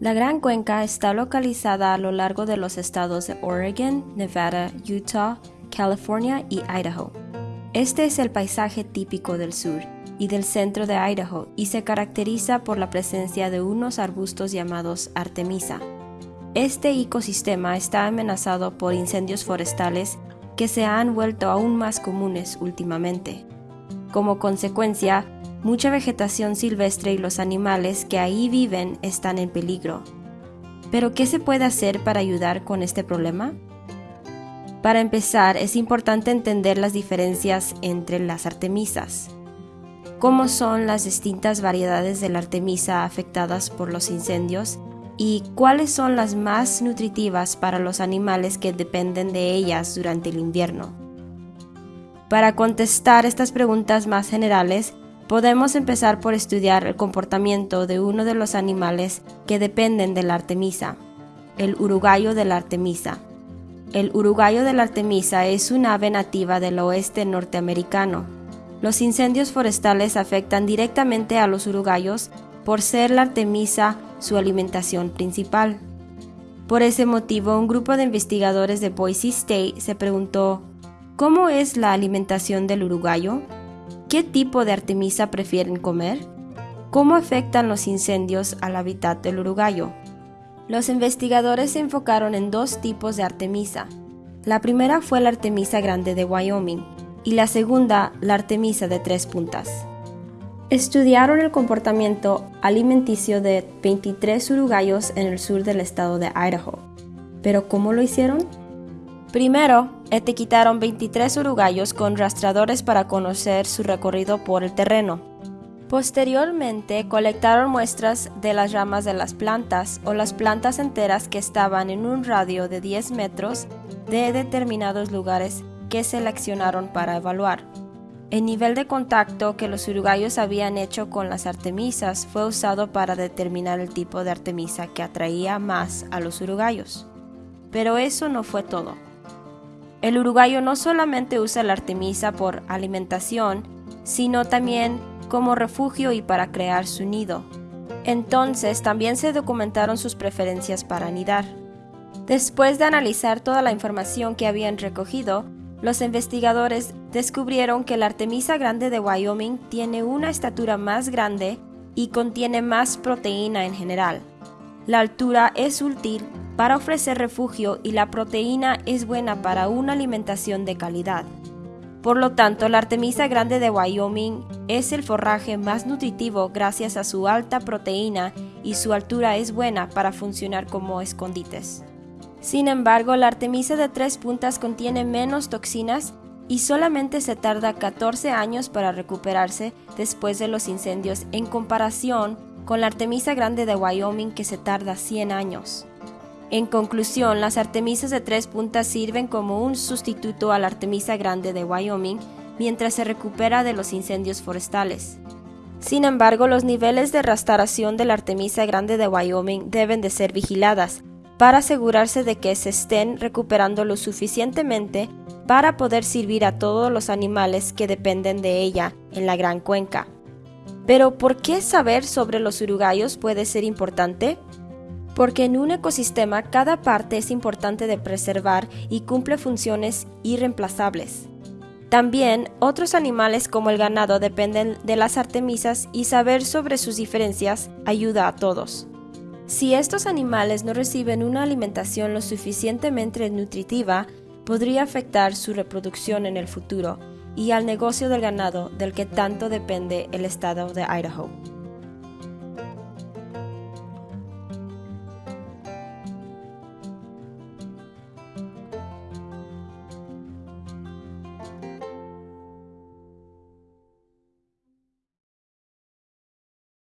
La Gran Cuenca está localizada a lo largo de los estados de Oregon, Nevada, Utah, California y Idaho. Este es el paisaje típico del sur y del centro de Idaho y se caracteriza por la presencia de unos arbustos llamados artemisa. Este ecosistema está amenazado por incendios forestales que se han vuelto aún más comunes últimamente. Como consecuencia, mucha vegetación silvestre y los animales que ahí viven están en peligro. Pero, ¿qué se puede hacer para ayudar con este problema? Para empezar, es importante entender las diferencias entre las artemisas. Cómo son las distintas variedades de la artemisa afectadas por los incendios y cuáles son las más nutritivas para los animales que dependen de ellas durante el invierno. Para contestar estas preguntas más generales, podemos empezar por estudiar el comportamiento de uno de los animales que dependen de la artemisa, el uruguayo de la artemisa. El uruguayo de la artemisa es un ave nativa del oeste norteamericano. Los incendios forestales afectan directamente a los uruguayos por ser la artemisa su alimentación principal. Por ese motivo, un grupo de investigadores de Boise State se preguntó, ¿cómo es la alimentación del uruguayo? ¿Qué tipo de artemisa prefieren comer? ¿Cómo afectan los incendios al hábitat del uruguayo? Los investigadores se enfocaron en dos tipos de artemisa. La primera fue la artemisa grande de Wyoming y la segunda la artemisa de tres puntas. Estudiaron el comportamiento alimenticio de 23 uruguayos en el sur del estado de Idaho. ¿Pero cómo lo hicieron? Primero, etiquetaron 23 uruguayos con rastreadores para conocer su recorrido por el terreno. Posteriormente, colectaron muestras de las ramas de las plantas o las plantas enteras que estaban en un radio de 10 metros de determinados lugares que seleccionaron para evaluar. El nivel de contacto que los uruguayos habían hecho con las artemisas fue usado para determinar el tipo de artemisa que atraía más a los uruguayos. Pero eso no fue todo. El uruguayo no solamente usa la artemisa por alimentación, sino también como refugio y para crear su nido. Entonces también se documentaron sus preferencias para anidar. Después de analizar toda la información que habían recogido, los investigadores descubrieron que la Artemisa grande de Wyoming tiene una estatura más grande y contiene más proteína en general. La altura es útil para ofrecer refugio y la proteína es buena para una alimentación de calidad. Por lo tanto, la Artemisa grande de Wyoming es el forraje más nutritivo gracias a su alta proteína y su altura es buena para funcionar como escondites. Sin embargo, la artemisa de tres puntas contiene menos toxinas y solamente se tarda 14 años para recuperarse después de los incendios en comparación con la artemisa grande de Wyoming que se tarda 100 años. En conclusión, las artemisas de tres puntas sirven como un sustituto a la artemisa grande de Wyoming mientras se recupera de los incendios forestales. Sin embargo, los niveles de restauración de la artemisa grande de Wyoming deben de ser vigiladas, para asegurarse de que se estén recuperando lo suficientemente para poder servir a todos los animales que dependen de ella en la gran cuenca. Pero ¿por qué saber sobre los uruguayos puede ser importante? Porque en un ecosistema cada parte es importante de preservar y cumple funciones irreemplazables. También otros animales como el ganado dependen de las artemisas y saber sobre sus diferencias ayuda a todos. Si estos animales no reciben una alimentación lo suficientemente nutritiva, podría afectar su reproducción en el futuro y al negocio del ganado del que tanto depende el estado de Idaho.